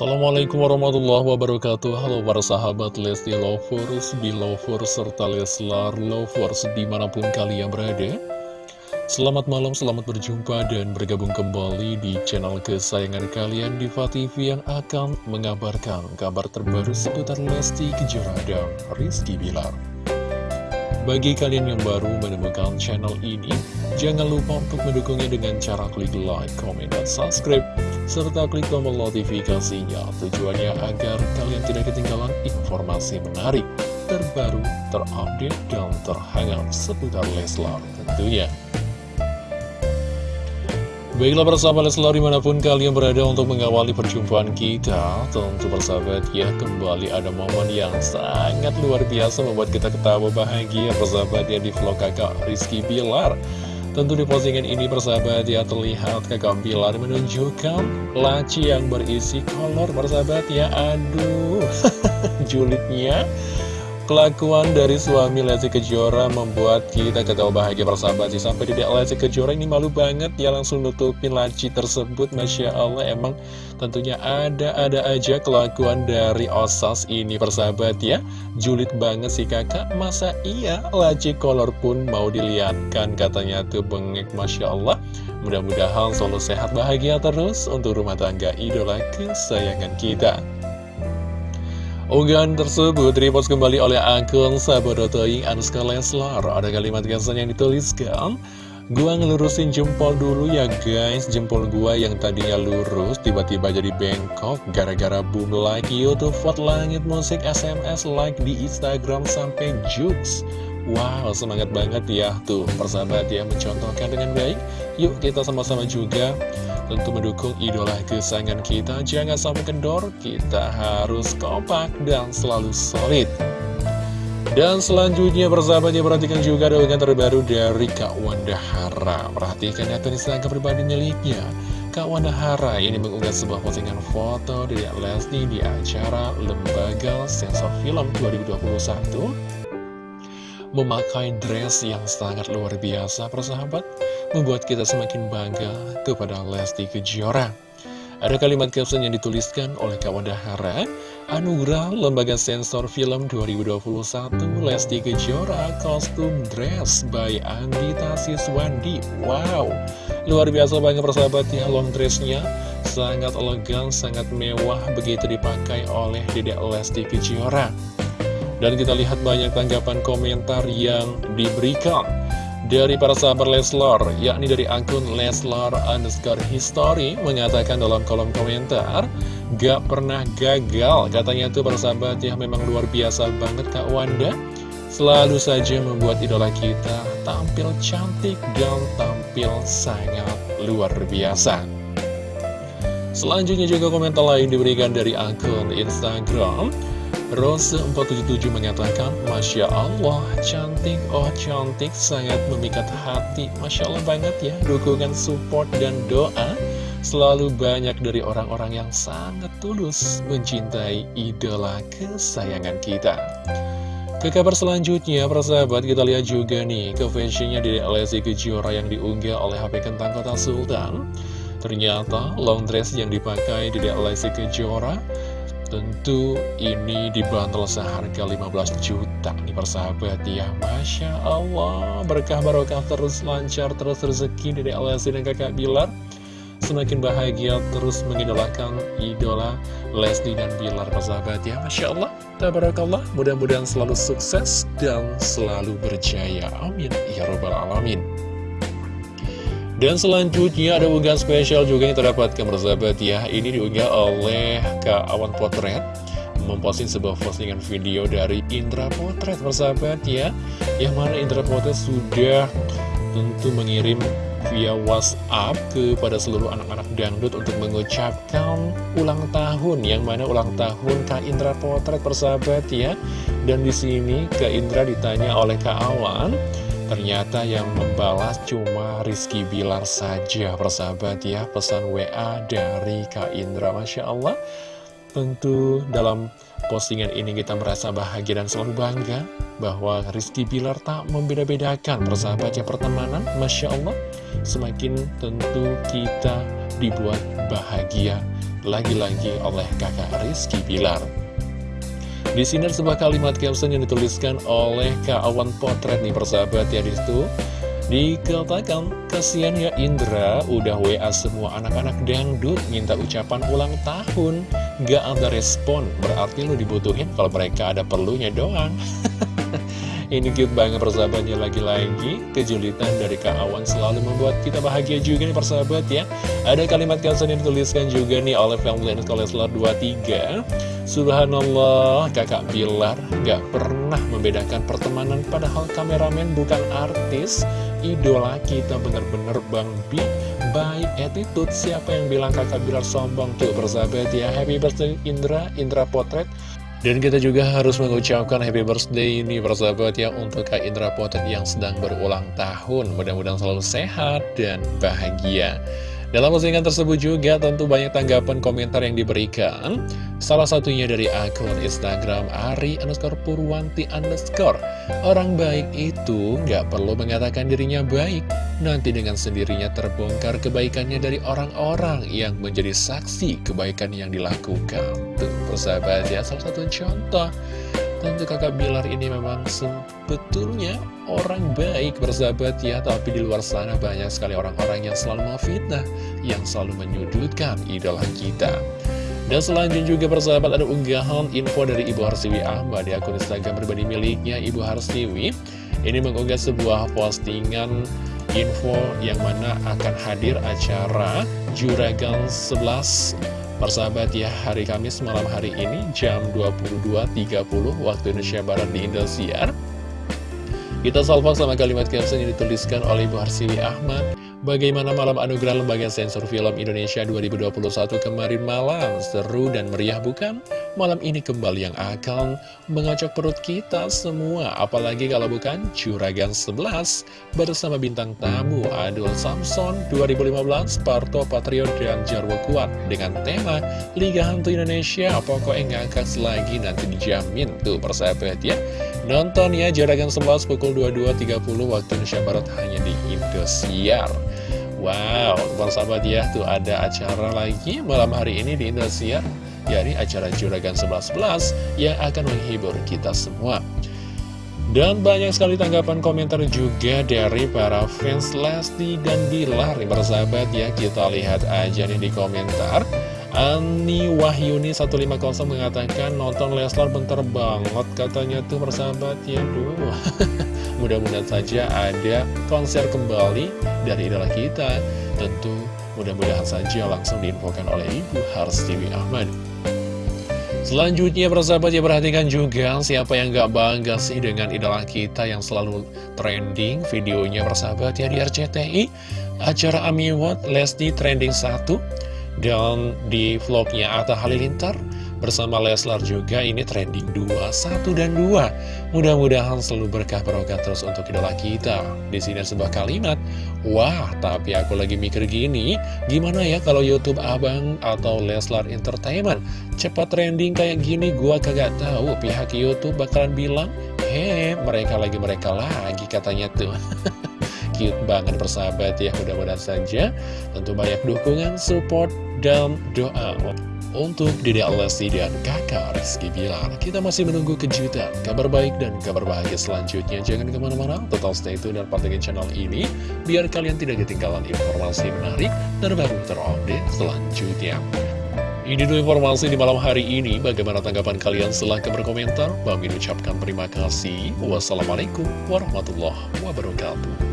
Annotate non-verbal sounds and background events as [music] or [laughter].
Assalamualaikum warahmatullahi wabarakatuh. Halo para sahabat Lesti Lovers, Belovers, serta Leslar Lovers di mana pun kalian berada. Selamat malam, selamat berjumpa dan bergabung kembali di channel kesayangan kalian Diva TV yang akan mengabarkan kabar terbaru seputar Lesti Kejora dan Rizky Bilar bagi kalian yang baru menemukan channel ini, jangan lupa untuk mendukungnya dengan cara klik like, komen, dan subscribe, serta klik tombol notifikasinya. Tujuannya agar kalian tidak ketinggalan informasi menarik, terbaru, terupdate, dan terhangat seputar Leslar tentunya. Baiklah bersama Leslar di mana pun kalian berada untuk mengawali perjumpaan kita Tentu persahabat ya kembali ada momen yang sangat luar biasa membuat kita ketawa bahagia persahabat ya di vlog kakak Rizky Bilar. Tentu di postingan ini persahabat ya terlihat kakak Bilar menunjukkan laci yang berisi kolor persahabat ya Aduh [laughs] julidnya Kelakuan dari suami Lesti Kejora membuat kita ketawa bahagia persahabat sih. Sampai tidak Lesti Kejora ini malu banget ya langsung nutupin laci tersebut. Masya Allah emang tentunya ada-ada aja kelakuan dari Osas ini persahabat ya. Julid banget sih kakak. Masa iya laci kolor pun mau dilihatkan katanya tuh bengek. Masya Allah. Mudah-mudahan selalu sehat bahagia terus untuk rumah tangga idola kesayangan kita Unggahan tersebut repost kembali oleh akun Sabodotoing Anuska Leslar. Ada kalimat caption yang dituliskan Gua ngelurusin jempol dulu ya guys. Jempol gua yang tadinya lurus Tiba-tiba jadi bengkok Gara-gara boom like Youtube Vote langit musik SMS like di Instagram Sampai jokes Wow semangat banget ya Tuh persahabat ya mencontohkan dengan baik. Yuk kita sama-sama juga Tentu mendukung idola kesayangan kita. Jangan sampai kendor Kita harus kompak dan selalu solid. Dan selanjutnya persahabatnya perhatikan juga dorongan terbaru dari Kak Wanda Hara. Perhatikan akun Instagram pribadi miliknya. Kak Wanda Hara ini mengunggah sebuah postingan foto dari Leslie di acara Lembaga Sensor Film 2021 Memakai dress yang sangat luar biasa persahabat membuat kita semakin bangga kepada Lesti Kejora. Ada kalimat caption yang dituliskan oleh kawan Dahara, Anugerah Lembaga Sensor Film 2021 Lesti Kejora Kostum Dress by Andita Siswandi. Wow, luar biasa banget persahabat ya long dressnya. Sangat elegan, sangat mewah begitu dipakai oleh Dedek Lesti Kejora. Dan kita lihat banyak tanggapan komentar yang diberikan dari para sahabat Leslar, yakni dari akun Leslar underscore history, mengatakan dalam kolom komentar, gak pernah gagal, katanya tuh para sahabat ya memang luar biasa banget Kak Wanda, selalu saja membuat idola kita tampil cantik dan tampil sangat luar biasa. Selanjutnya juga komentar lain diberikan dari akun Instagram, Rose477 mengatakan, Masya Allah, cantik, oh cantik, sangat memikat hati. Masya Allah banget ya, dukungan support dan doa selalu banyak dari orang-orang yang sangat tulus mencintai idola kesayangan kita. Ke kabar selanjutnya, persahabat, kita lihat juga nih ke fashionnya dari Alessi Kejora yang diunggah oleh HP Kentang Kota Sultan. Ternyata long dress yang dipakai dari Alessi Kejora Tentu ini dibanderol seharga 15 juta nih persahabat ya. Masya Allah berkah barokah terus lancar terus rezeki dari Lesti dan kakak Bilar. Semakin bahagia terus mengidolakan idola Leslie dan Bilar persahabat ya. Masya Allah Tabarakallah. Mudah-mudahan selalu sukses dan selalu berjaya. Amin. Ya Robbal Alamin dan selanjutnya ada unggahan spesial juga yang terdapatkan bersahabat ya. Ini diunggah oleh Kak Awan Potret Memposting sebuah postingan video dari Indra Potret bersahabat ya. Yang mana Indra Potret sudah tentu mengirim via WhatsApp kepada seluruh anak-anak dangdut untuk mengucapkan ulang tahun. Yang mana ulang tahun Kak Indra Potret persahabat ya. Dan di sini Kak Indra ditanya oleh Kak Awan Ternyata yang membalas cuma Rizky Bilar saja persahabat ya. Pesan WA dari Kak Indra. Masya Allah. Tentu dalam postingan ini kita merasa bahagia dan selalu bangga Bahwa Rizky Bilar tak membeda-bedakan persahabat ya pertemanan. Masya Allah. Semakin tentu kita dibuat bahagia lagi-lagi oleh kakak Rizky Bilar. Di sini ada sebuah kalimat caption yang dituliskan oleh Kak Awan Potret nih persahabat ya di situ Dikatakan, kasihan ya Indra, udah WA semua anak-anak dangdut minta ucapan ulang tahun. Gak ada respon, berarti lu dibutuhin kalau mereka ada perlunya doang. [laughs] Ini cute banget persahabatnya. Lagi-lagi Kejulitan dari Kak Awan selalu membuat kita bahagia juga nih persahabat ya. Ada kalimat caption yang dituliskan juga nih oleh Family and Koleslar 23 Subhanallah kakak Bilar gak pernah membedakan pertemanan Padahal kameramen bukan artis. Idola kita bener-bener Bang Bi. Baik attitude Siapa yang bilang kakak Bilar sombong? Tuh persahabat ya. Happy birthday Indra. Indra Potret dan kita juga harus mengucapkan happy birthday ini persahabat ya untuk Kak Indra Potet yang sedang berulang tahun. Mudah-mudahan selalu sehat dan bahagia. Dalam postingan tersebut juga tentu banyak tanggapan komentar yang diberikan. Salah satunya dari akun Instagram Ari underscore Purwanti underscore. Orang baik itu nggak perlu mengatakan dirinya baik. Nanti dengan sendirinya terbongkar kebaikannya dari orang-orang yang menjadi saksi kebaikan yang dilakukan. Tuh persahabat ya salah satu contoh Tentu kakak Bilar ini memang sebetulnya orang baik bersahabat ya Tapi di luar sana banyak sekali orang-orang yang selalu memfitnah Yang selalu menyudutkan idola kita. Dan selanjutnya juga bersahabat ada unggahan info dari Ibu Harsiwi Ahmad Di akun Instagram pribadi miliknya Ibu Harsiwi. Ini mengunggah sebuah postingan info yang mana akan hadir acara Juragan 11 Persahabat ya, hari Kamis malam hari ini jam 22.30 waktu Indonesia Barat di Indosiar. Kita salvo sama kalimat caption yang dituliskan oleh Ibu Harsiwi Ahmad. Bagaimana malam anugerah Lembaga Sensor Film Indonesia 2021 kemarin malam? Seru dan meriah bukan? Malam ini kembali yang akan mengocok perut kita semua Apalagi kalau bukan Juragan 11 Bersama bintang tamu Adul Samson 2015 Parto Patrio dan Jarwo Kuat Dengan tema Liga Hantu Indonesia Pokoknya ngangkat lagi nanti dijamin Tuh persahabat ya Nonton ya Juragan 11 pukul 22.30 waktu Indonesia Barat hanya di Indosiar. Wow, sahabat ya, tuh ada acara lagi malam hari ini di Indosiar yakni acara Juragan 11 yang akan menghibur kita semua. Dan banyak sekali tanggapan komentar juga dari para fans Lesti dan Bilar. Bersahabat ya, kita lihat aja nih di komentar Ani Wahyuni 150 mengatakan nonton Leslar bentar banget katanya tuh bersahabat ya Duh [laughs] Mudah-mudahan saja ada konser kembali dari idola kita. Tentu mudah-mudahan saja langsung diinfokan oleh Ibu Harstiwi Ahmad. Selanjutnya persahabat ya perhatikan juga siapa yang gak bangga sih dengan idola kita yang selalu trending videonya persahabat ya di RCTI acara Ami Lesti trending 1 dan di vlognya Atta Halilintar bersama Leslar juga ini trending 2, 1 dan 2. Mudah-mudahan selalu berkah barokah terus untuk idola kita. Di sini sebuah kalimat, wah tapi aku lagi mikir gini, gimana ya kalau YouTube Abang atau Leslar Entertainment cepat trending kayak gini, gua kagak tahu pihak YouTube bakalan bilang, he mereka lagi mereka lagi katanya tuh. [laughs] Cute banget persahabat ya, mudah-mudahan saja tentu banyak dukungan, support, dan doa untuk Dede Alessi dan kakak Rizky Bilar. Kita masih menunggu kejutan, kabar baik dan kabar bahagia selanjutnya. Jangan ke mana-mana, total stay tune dan pantengin channel ini, biar kalian tidak ketinggalan informasi menarik terbaru terupdate selanjutnya. Ini dulu informasi di malam hari ini. Bagaimana tanggapan kalian? Silahkan berkomentar. Bang ucapkan terima kasih. Wassalamualaikum warahmatullahi wabarakatuh.